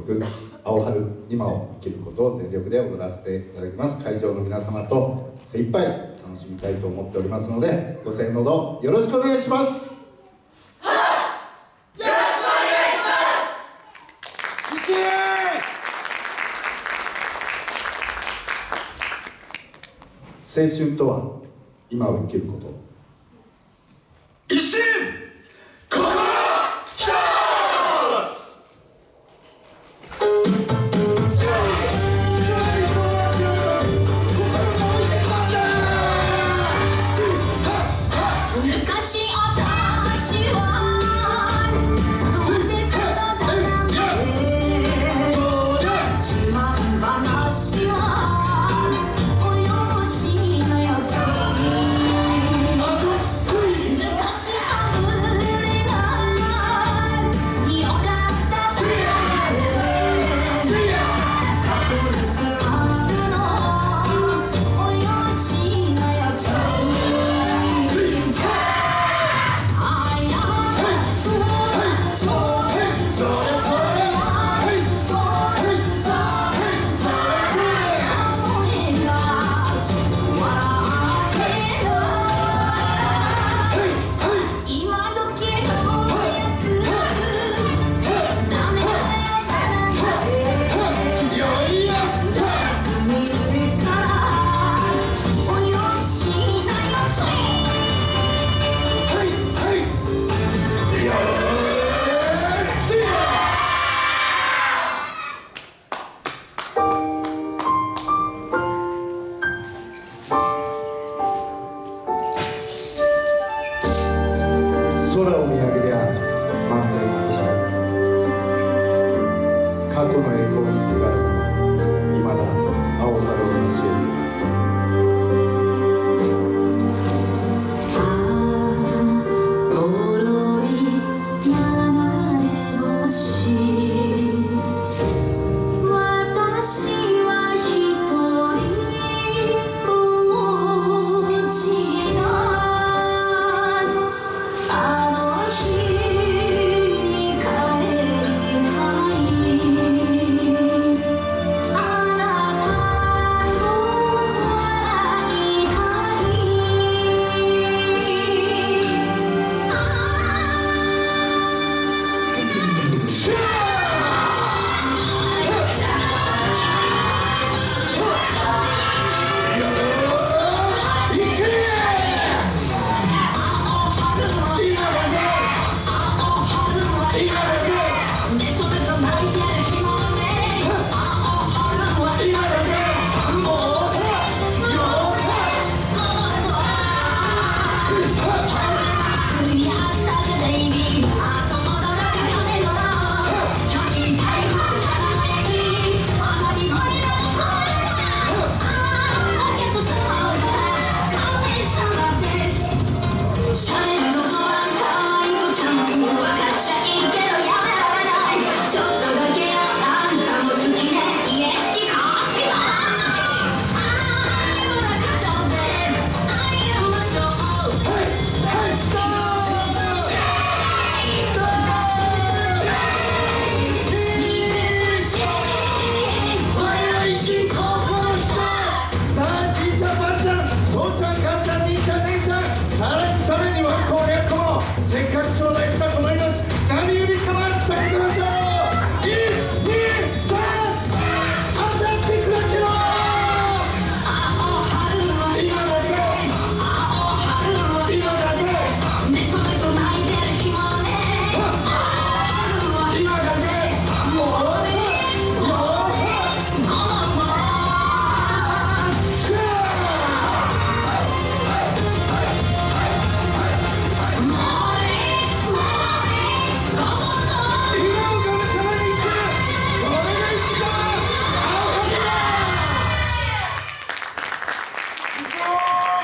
曲「青春今を生きること」を全力で踊らせていただきます。会場の皆様と精一杯楽しみたいと思っておりますのでご声援のほどよろしくお願いします。青春とは今を生きること過去の栄光にすがる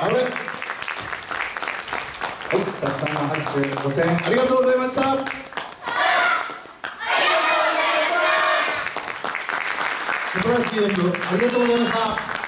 はい。たくさんの拍手ご声援ありがとうございました。素晴らしい演舞ありがとうございました。